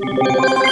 Huh?